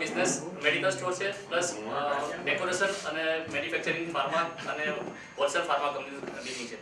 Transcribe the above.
Business medical store છે plus decoration અને manufacturing pharma અને હોલસેલ ફાર્મા કંપની બિઝનેસ છે.